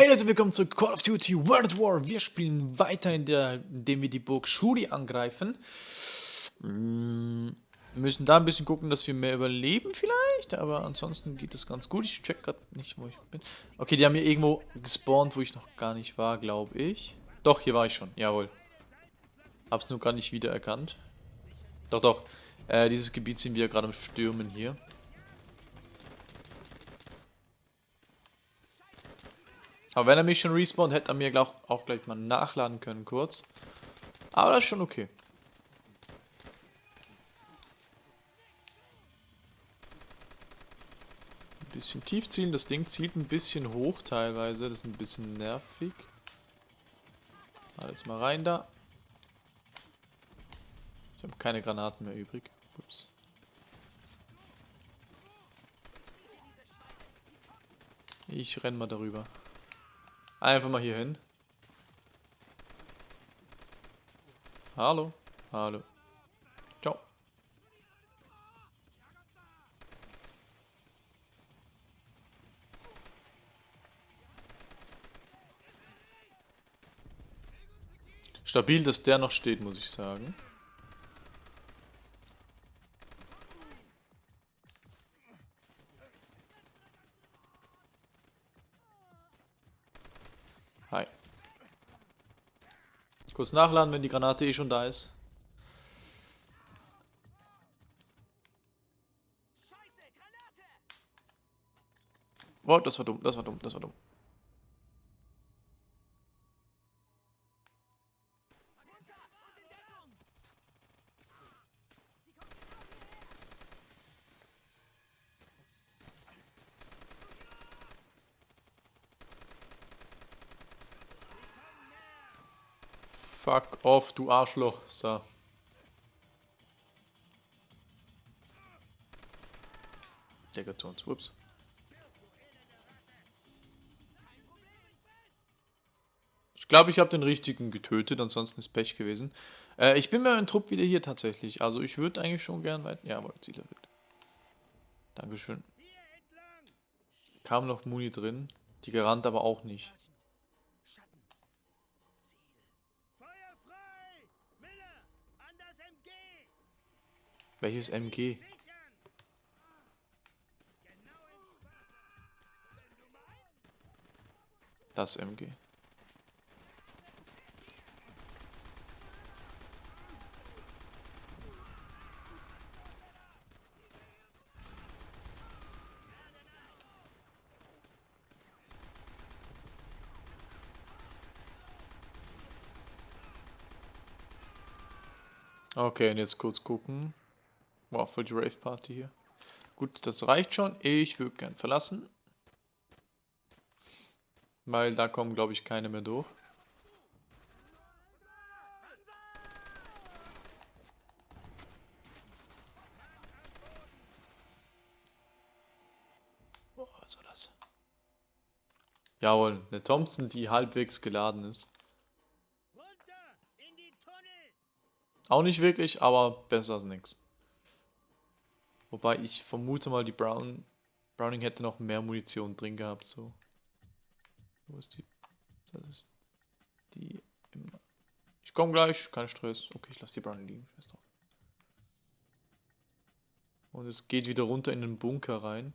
Hey Leute, willkommen zu Call of Duty World War. Wir spielen weiter, in der, indem wir die Burg Shuri angreifen. Mm, müssen da ein bisschen gucken, dass wir mehr überleben vielleicht, aber ansonsten geht es ganz gut. Ich check gerade nicht, wo ich bin. Okay, die haben hier irgendwo gespawnt, wo ich noch gar nicht war, glaube ich. Doch, hier war ich schon, jawohl. Hab's nur gar nicht wiedererkannt. Doch, doch. Äh, dieses Gebiet sind wir gerade am Stürmen hier. Aber wenn er mich schon respawnt, hätte er mir glaub, auch gleich mal nachladen können kurz. Aber das ist schon okay. Ein bisschen tief zielen. Das Ding zielt ein bisschen hoch teilweise. Das ist ein bisschen nervig. Alles mal rein da. Ich habe keine Granaten mehr übrig. Ups. Ich renn mal darüber. Einfach mal hier hin. Hallo. Hallo. Ciao. Stabil, dass der noch steht, muss ich sagen. Kurz nachladen, wenn die Granate eh schon da ist. Oh, das war dumm, das war dumm, das war dumm. Off, du Arschloch. So. Der geht zu uns. Ups. Ich glaube, ich habe den richtigen getötet, ansonsten ist Pech gewesen. Äh, ich bin mit meinem Trupp wieder hier tatsächlich. Also ich würde eigentlich schon gern weiter... Jawohl, Ziel erfüllt. Dankeschön. Kam noch Muni drin. Die gerannt aber auch nicht. Welches MG? Das MG. Okay, und jetzt kurz gucken. Wow, für die Rave-Party hier. Gut, das reicht schon. Ich würde gern verlassen. Weil da kommen, glaube ich, keine mehr durch. Boah, was war das? Jawohl, eine Thompson, die halbwegs geladen ist. Auch nicht wirklich, aber besser als nichts. Wobei ich vermute mal, die Brown Browning hätte noch mehr Munition drin gehabt, so. Wo ist die? Das ist die Ich komme gleich, kein Stress. Okay, ich lasse die Browning liegen. Und es geht wieder runter in den Bunker rein.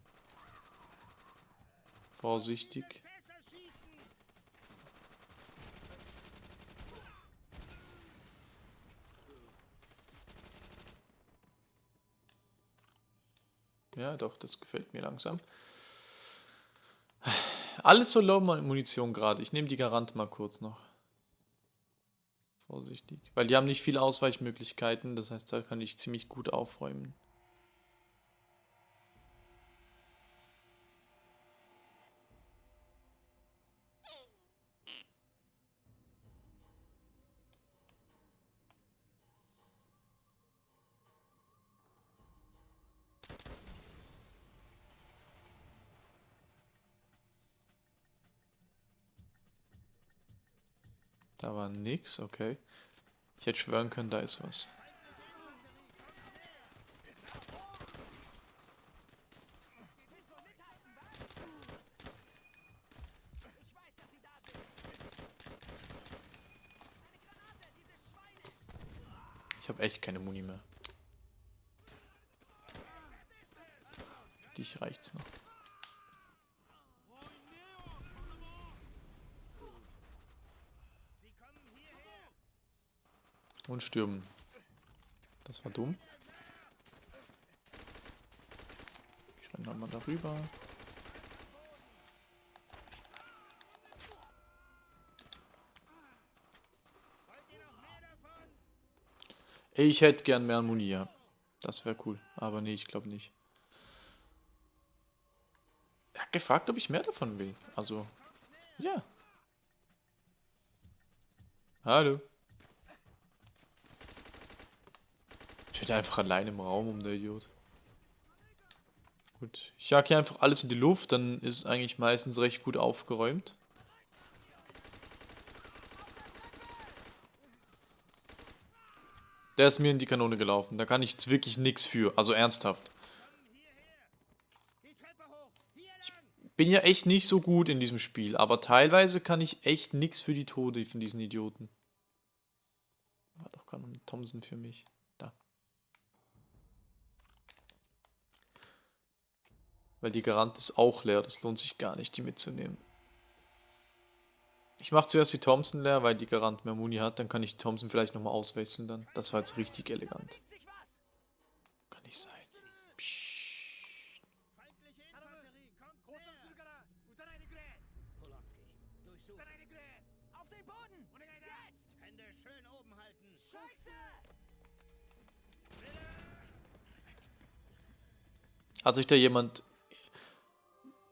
Vorsichtig. Ja, doch, das gefällt mir langsam. Alles so low Munition gerade. Ich nehme die Garant mal kurz noch. Vorsichtig. Weil die haben nicht viele Ausweichmöglichkeiten. Das heißt, da kann ich ziemlich gut aufräumen. Da war nix, okay. Ich hätte schwören können, da ist was. Ich habe echt keine Muni mehr. Für dich reicht's noch. Und stürmen. Das war dumm. Ich renne mal darüber. Ich hätte gern mehr Muni, ja. Das wäre cool. Aber nee, ich glaube nicht. Er hat gefragt, ob ich mehr davon will. Also, ja. Hallo. Steht einfach allein im Raum um der Idiot. Gut. Ich jag hier einfach alles in die Luft, dann ist es eigentlich meistens recht gut aufgeräumt. Der ist mir in die Kanone gelaufen. Da kann ich jetzt wirklich nichts für. Also ernsthaft. Ich bin ja echt nicht so gut in diesem Spiel. Aber teilweise kann ich echt nichts für die Tode von diesen Idioten. War doch gerade ein Thompson für mich. Da. Weil die Garant ist auch leer. Das lohnt sich gar nicht, die mitzunehmen. Ich mache zuerst die Thompson leer, weil die Garant mehr Muni hat. Dann kann ich die Thompson vielleicht nochmal auswechseln dann. Das war jetzt richtig elegant. Kann nicht sein. Hat sich da jemand...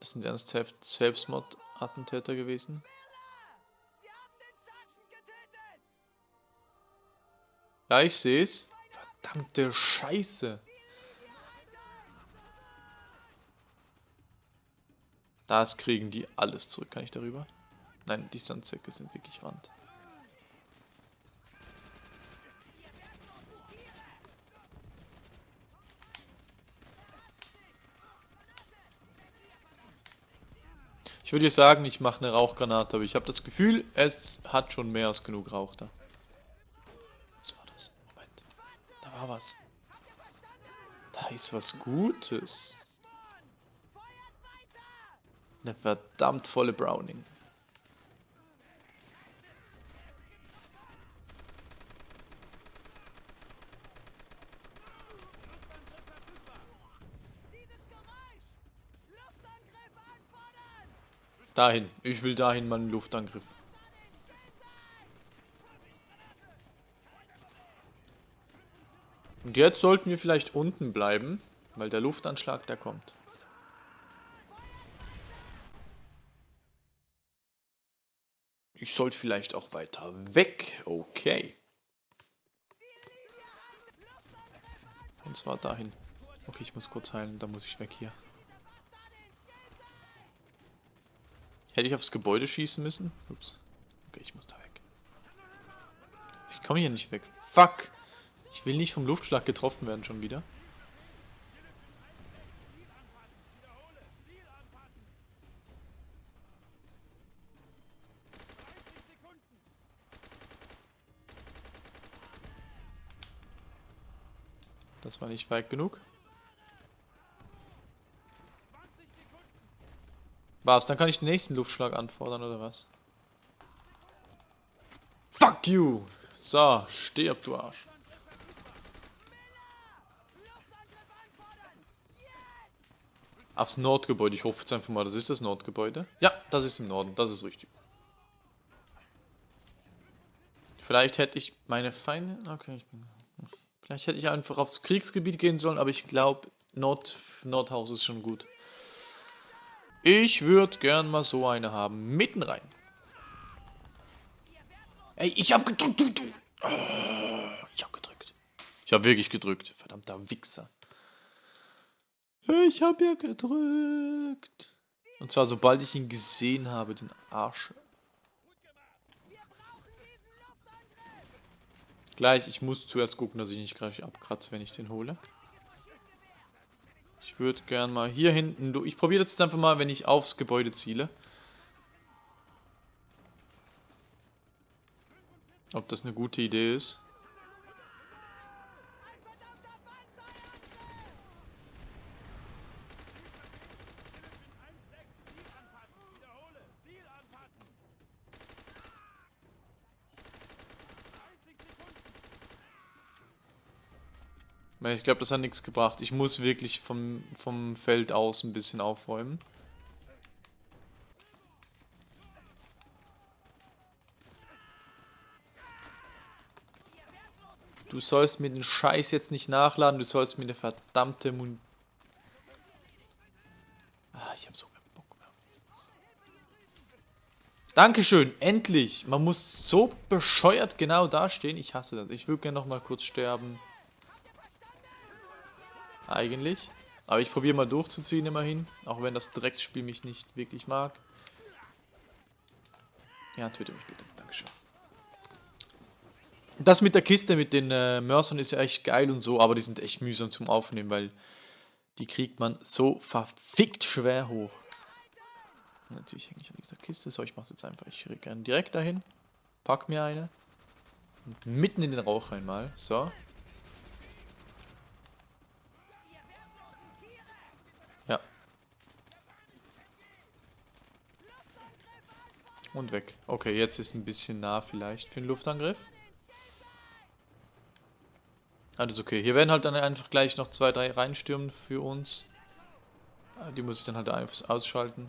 Das sind ernsthaft Selbstmordattentäter gewesen? Ja, ich sehe es. Verdammte Scheiße. Das kriegen die alles zurück. Kann ich darüber? Nein, die Sandsäcke sind wirklich Rand. Würde sagen, ich mache eine Rauchgranate, aber ich habe das Gefühl, es hat schon mehr als genug Rauch da. Was war das? Moment. Da war was. Da ist was Gutes. Eine verdammt volle Browning. Dieses Geräusch! Luftangriff anfordern! Dahin. Ich will dahin meinen Luftangriff. Und jetzt sollten wir vielleicht unten bleiben, weil der Luftanschlag, der kommt. Ich sollte vielleicht auch weiter weg. Okay. Und zwar dahin. Okay, ich muss kurz heilen, da muss ich weg hier. Hätte ich aufs Gebäude schießen müssen? Ups. Okay, ich muss da weg. Ich komme hier nicht weg. Fuck! Ich will nicht vom Luftschlag getroffen werden schon wieder. Das war nicht weit genug. Was? Dann kann ich den nächsten Luftschlag anfordern, oder was? Fuck you! So, stirb, du Arsch. Aufs Nordgebäude. Ich hoffe jetzt einfach mal, das ist das Nordgebäude. Ja, das ist im Norden. Das ist richtig. Vielleicht hätte ich meine Feinde... Okay, ich bin... Vielleicht hätte ich einfach aufs Kriegsgebiet gehen sollen, aber ich glaube, Nord... Nordhaus ist schon gut. Ich würde gern mal so eine haben. Mitten rein. Ey, ich hab gedrückt, du, du. Oh, ich hab gedrückt. Ich hab wirklich gedrückt. Verdammter Wichser. Ich hab ja gedrückt. Und zwar sobald ich ihn gesehen habe, den Arsch. Gleich, ich muss zuerst gucken, dass ich nicht gleich abkratze, wenn ich den hole. Ich würde gern mal hier hinten... du- Ich probiere jetzt einfach mal, wenn ich aufs Gebäude ziele. Ob das eine gute Idee ist. Ich glaube, das hat nichts gebracht. Ich muss wirklich vom, vom Feld aus ein bisschen aufräumen. Du sollst mir den Scheiß jetzt nicht nachladen, du sollst mir eine verdammte Mun... Ah, ich hab so keinen Bock mehr. Dankeschön, endlich! Man muss so bescheuert genau dastehen. Ich hasse das. Ich würde gerne noch mal kurz sterben. Eigentlich. Aber ich probiere mal durchzuziehen immerhin. Auch wenn das Drecksspiel mich nicht wirklich mag. Ja, töte mich bitte. Dankeschön. Das mit der Kiste, mit den äh, Mörsern ist ja echt geil und so, aber die sind echt mühsam zum Aufnehmen, weil die kriegt man so verfickt schwer hoch. Natürlich hänge ich an dieser Kiste. So, ich mache es jetzt einfach. Ich renne direkt dahin. Pack mir eine. Und mitten in den Rauch einmal. So. Und weg. Okay, jetzt ist ein bisschen nah vielleicht für den Luftangriff. Alles okay. Hier werden halt dann einfach gleich noch zwei, drei reinstürmen für uns. Ah, die muss ich dann halt ausschalten.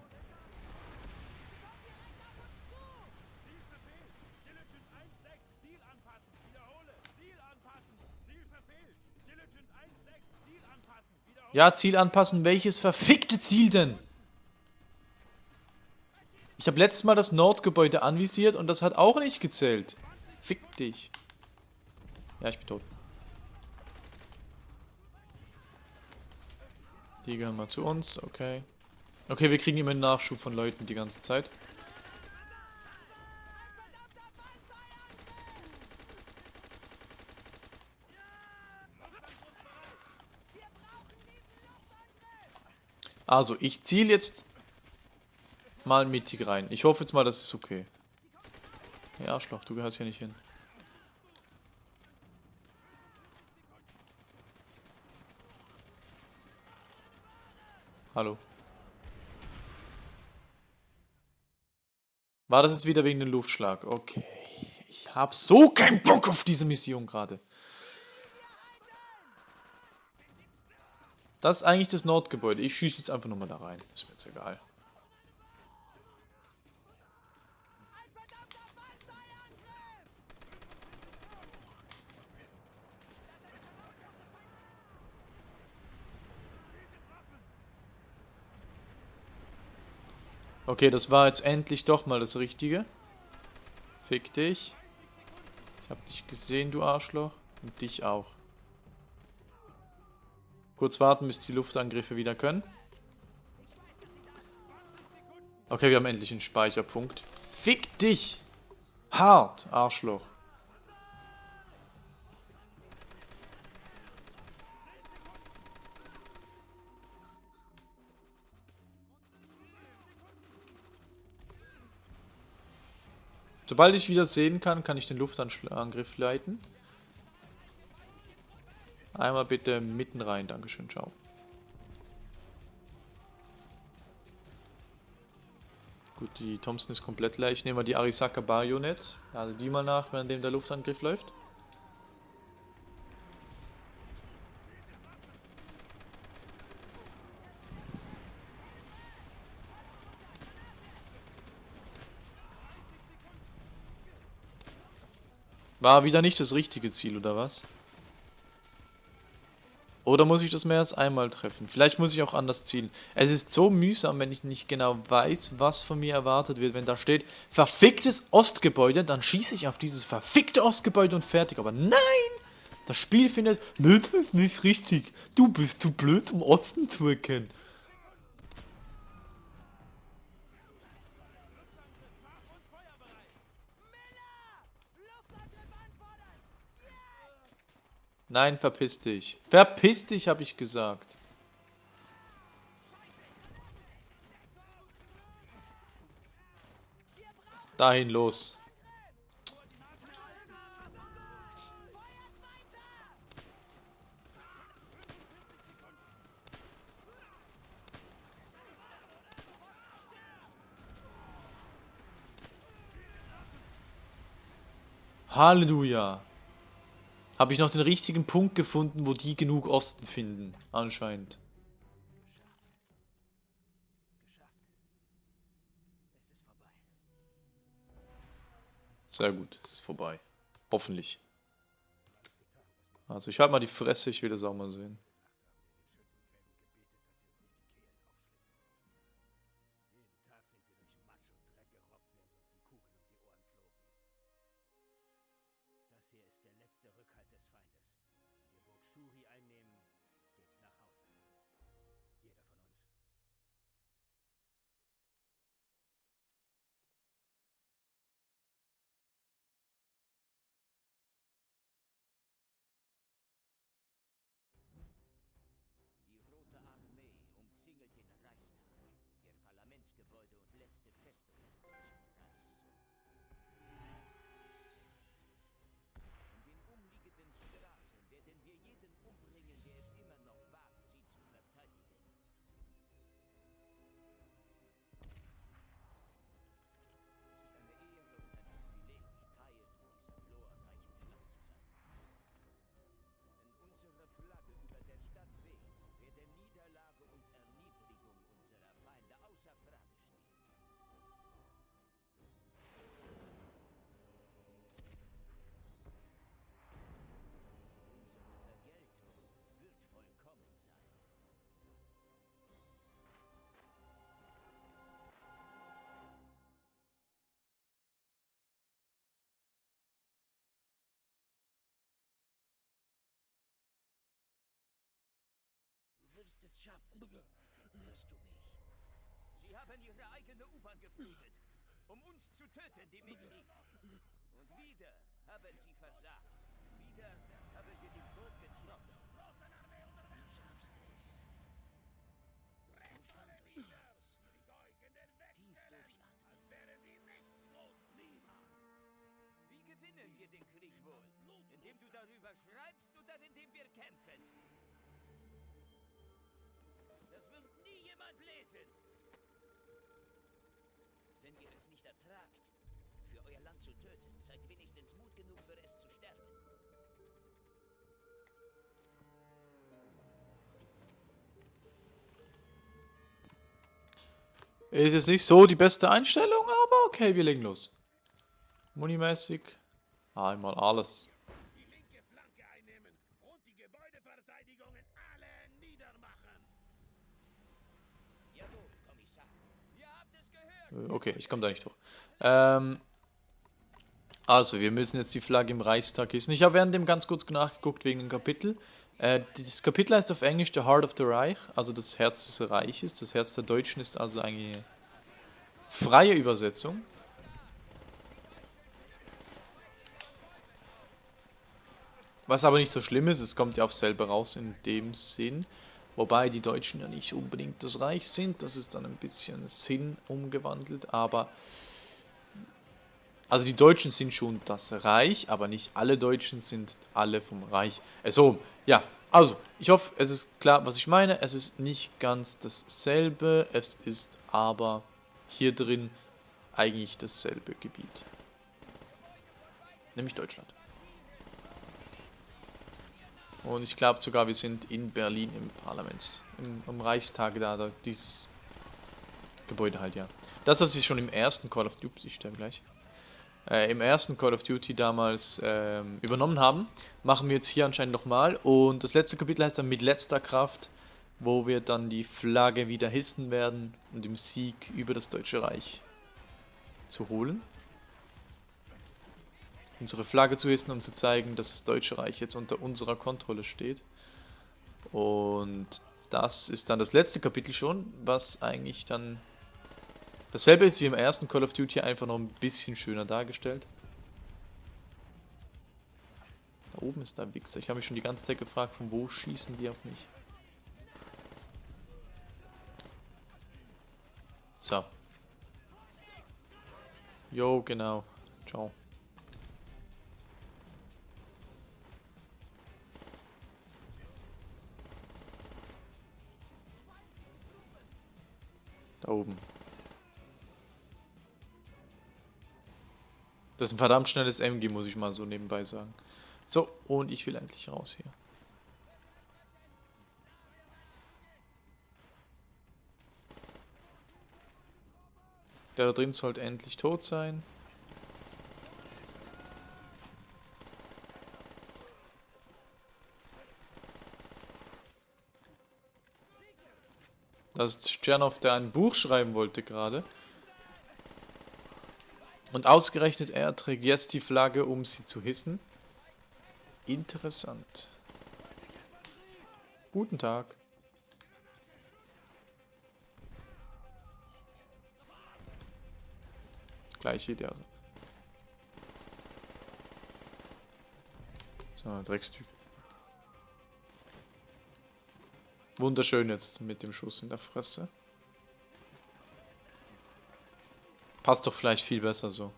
Ja, Ziel anpassen. Welches verfickte Ziel denn? Ich habe letztes Mal das Nordgebäude anvisiert und das hat auch nicht gezählt. Fick dich. Ja, ich bin tot. Die gehören mal zu uns, okay. Okay, wir kriegen immer einen Nachschub von Leuten die ganze Zeit. Also, ich ziele jetzt mal mittig rein. Ich hoffe jetzt mal, das ist okay. Ja, Arschloch, du gehörst hier nicht hin. Hallo. War das jetzt wieder wegen dem Luftschlag? Okay. Ich habe so keinen Bock auf diese Mission gerade. Das ist eigentlich das Nordgebäude. Ich schieße jetzt einfach nochmal da rein. Ist mir jetzt egal. Okay, das war jetzt endlich doch mal das Richtige. Fick dich. Ich hab dich gesehen, du Arschloch. Und dich auch. Kurz warten, bis die Luftangriffe wieder können. Okay, wir haben endlich einen Speicherpunkt. Fick dich! Hart, Arschloch. Sobald ich wieder sehen kann, kann ich den Luftangriff leiten. Einmal bitte mitten rein, Dankeschön, ciao. Gut, die Thompson ist komplett leer. Ich nehme mal die Arisaka Bayonet. Also die mal nach, während der Luftangriff läuft. War wieder nicht das richtige Ziel, oder was? Oder muss ich das mehr als einmal treffen? Vielleicht muss ich auch anders zielen. Es ist so mühsam, wenn ich nicht genau weiß, was von mir erwartet wird. Wenn da steht, verficktes Ostgebäude, dann schieße ich auf dieses verfickte Ostgebäude und fertig. Aber nein! Das Spiel findet, das ist nicht richtig. Du bist zu blöd, um Osten zu erkennen. Nein, verpiss dich. Verpiss dich, habe ich gesagt. Dahin los. Halleluja. Habe ich noch den richtigen Punkt gefunden, wo die genug Osten finden. Anscheinend. Sehr gut, es ist vorbei. Hoffentlich. Also ich halte mal die Fresse, ich will das auch mal sehen. Wirst es schaffen. Hörst du mich? Sie haben ihre eigene U-Bahn geflutet, um uns zu töten, Dimitri. Und wieder haben sie versagt. Wieder haben wir den Tod getrotzt. Du schaffst es. Umstand durchwärts. Tief durchatmen. Wie gewinnen wir den Krieg wohl? Indem du darüber schreibst oder indem wir kämpfen? Lesen. Wenn ihr es nicht ertragt, für euer Land zu töten, seid wenigstens Mut genug für es zu sterben. Ist jetzt nicht so die beste Einstellung, aber okay, wir legen los. Munimäßig. Einmal alles. Die linke Flanke einnehmen und die Gebäudeverteidigungen alle niedermachen. Jawohl, Kommissar. Ihr habt es gehört. Äh, Okay, ich komme da nicht durch. Ähm, also, wir müssen jetzt die Flagge im Reichstag hissen. Ich habe während dem ganz kurz nachgeguckt wegen dem Kapitel. Äh, das Kapitel heißt auf Englisch The Heart of the Reich, also das Herz des Reiches. Das Herz der Deutschen ist also eine freie Übersetzung. Was aber nicht so schlimm ist, es kommt ja aufs selbe raus in dem Sinn. Wobei die Deutschen ja nicht unbedingt das Reich sind, das ist dann ein bisschen Sinn umgewandelt, aber also die Deutschen sind schon das Reich, aber nicht alle Deutschen sind alle vom Reich. Äh, so, ja, also, ich hoffe, es ist klar, was ich meine. Es ist nicht ganz dasselbe, es ist aber hier drin eigentlich dasselbe Gebiet. Nämlich Deutschland. Und ich glaube sogar, wir sind in Berlin im Parlaments, im, im Reichstag da, da, dieses Gebäude halt, ja. Das, was ich schon im ersten Call of Duty, ich gleich, äh, im ersten Call of Duty damals ähm, übernommen haben, machen wir jetzt hier anscheinend nochmal. Und das letzte Kapitel heißt dann mit letzter Kraft, wo wir dann die Flagge wieder hissen werden, um den Sieg über das Deutsche Reich zu holen. Unsere Flagge zu hissen, um zu zeigen, dass das Deutsche Reich jetzt unter unserer Kontrolle steht. Und das ist dann das letzte Kapitel schon, was eigentlich dann dasselbe ist wie im ersten Call of Duty, einfach noch ein bisschen schöner dargestellt. Da oben ist der Wichser. Ich habe mich schon die ganze Zeit gefragt, von wo schießen die auf mich. So. Jo, genau. Ciao. Da oben. Das ist ein verdammt schnelles MG, muss ich mal so nebenbei sagen. So, und ich will endlich raus hier. Der da drin sollte endlich tot sein. Das ist Tschernov, der ein Buch schreiben wollte gerade. Und ausgerechnet er trägt jetzt die Flagge, um sie zu hissen. Interessant. Guten Tag. Gleiche Idee also. So, Dreckstyp. Wunderschön jetzt mit dem Schuss in der Fresse. Passt doch vielleicht viel besser so.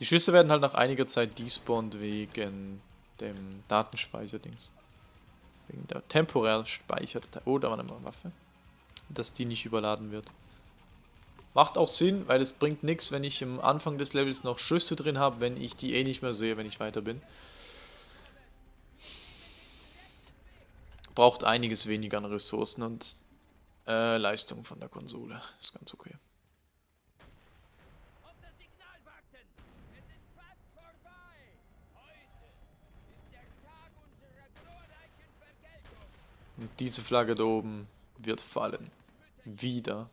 Die Schüsse werden halt nach einiger Zeit despawned wegen dem Datenspeicher-Dings. Wegen der temporär Speicherdatei. Oh, da war eine Waffe. Dass die nicht überladen wird. Macht auch Sinn, weil es bringt nichts, wenn ich am Anfang des Levels noch Schüsse drin habe, wenn ich die eh nicht mehr sehe, wenn ich weiter bin. Braucht einiges weniger an Ressourcen und äh, Leistung von der Konsole. Ist ganz okay. Und diese Flagge da oben wird fallen. Wieder.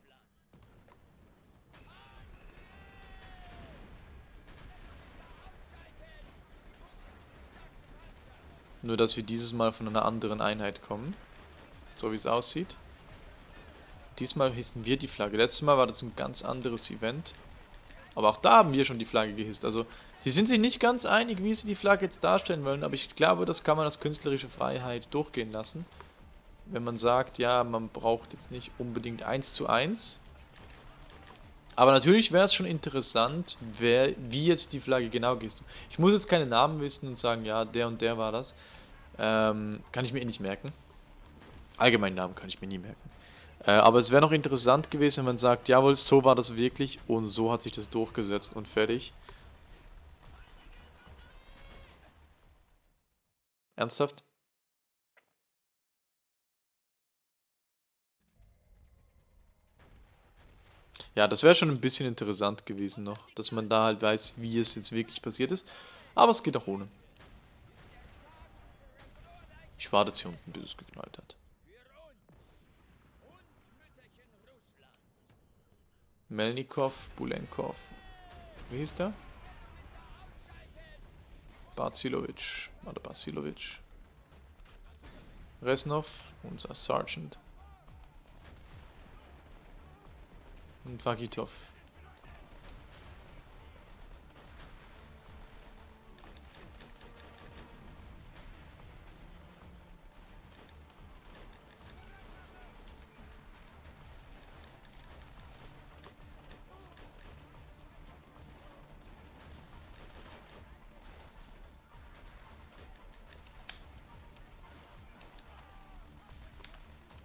Nur, dass wir dieses Mal von einer anderen Einheit kommen. So wie es aussieht. Diesmal hissen wir die Flagge. Letztes Mal war das ein ganz anderes Event. Aber auch da haben wir schon die Flagge gehisst. Also, sie sind sich nicht ganz einig, wie sie die Flagge jetzt darstellen wollen. Aber ich glaube, das kann man als künstlerische Freiheit durchgehen lassen. Wenn man sagt, ja, man braucht jetzt nicht unbedingt 1 zu 1. Aber natürlich wäre es schon interessant, wer, wie jetzt die Flagge genau gehst. Ich muss jetzt keine Namen wissen und sagen, ja, der und der war das. Ähm, kann ich mir eh nicht merken. Allgemeinen Namen kann ich mir nie merken. Äh, aber es wäre noch interessant gewesen, wenn man sagt, jawohl, so war das wirklich und so hat sich das durchgesetzt und fertig. Ernsthaft? Ja, das wäre schon ein bisschen interessant gewesen noch, dass man da halt weiß, wie es jetzt wirklich passiert ist. Aber es geht auch ohne. Ich warte jetzt hier unten, bis es geknallt hat. Melnikov, Bulenkov. Wie hieß der? Bazilovic. Oder Basilovic. Resnov, unser Sergeant. Und Vagitov.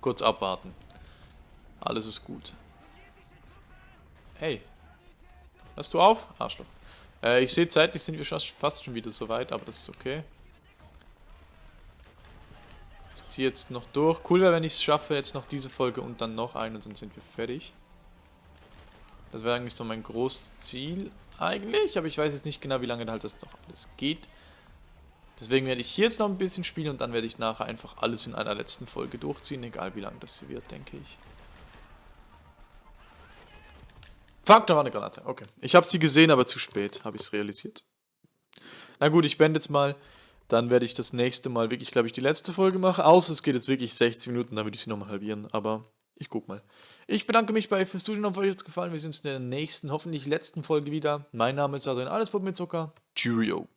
Kurz abwarten. Alles ist gut. Hey. Hörst du auf? Arschloch. Äh, ich sehe zeitlich sind wir fast schon wieder soweit, aber das ist okay. Ich ziehe jetzt noch durch. Cool wäre, wenn ich es schaffe, jetzt noch diese Folge und dann noch eine und dann sind wir fertig. Das wäre eigentlich so mein großes Ziel eigentlich, aber ich weiß jetzt nicht genau, wie lange halt das noch alles geht. Deswegen werde ich hier jetzt noch ein bisschen spielen und dann werde ich nachher einfach alles in einer letzten Folge durchziehen, egal wie lang das sie wird, denke ich. Fuck, da war eine Granate. Okay. Ich habe sie gesehen, aber zu spät habe ich es realisiert. Na gut, ich beende jetzt mal. Dann werde ich das nächste Mal wirklich, glaube ich, die letzte Folge machen. Außer es geht jetzt wirklich 60 Minuten, dann würde ich sie nochmal halbieren. Aber ich guck mal. Ich bedanke mich bei fürs Zuschauen, euch es gefallen. Wir sehen uns in der nächsten, hoffentlich letzten Folge wieder. Mein Name ist Adrian, alles Pop mit Zucker. Cheerio.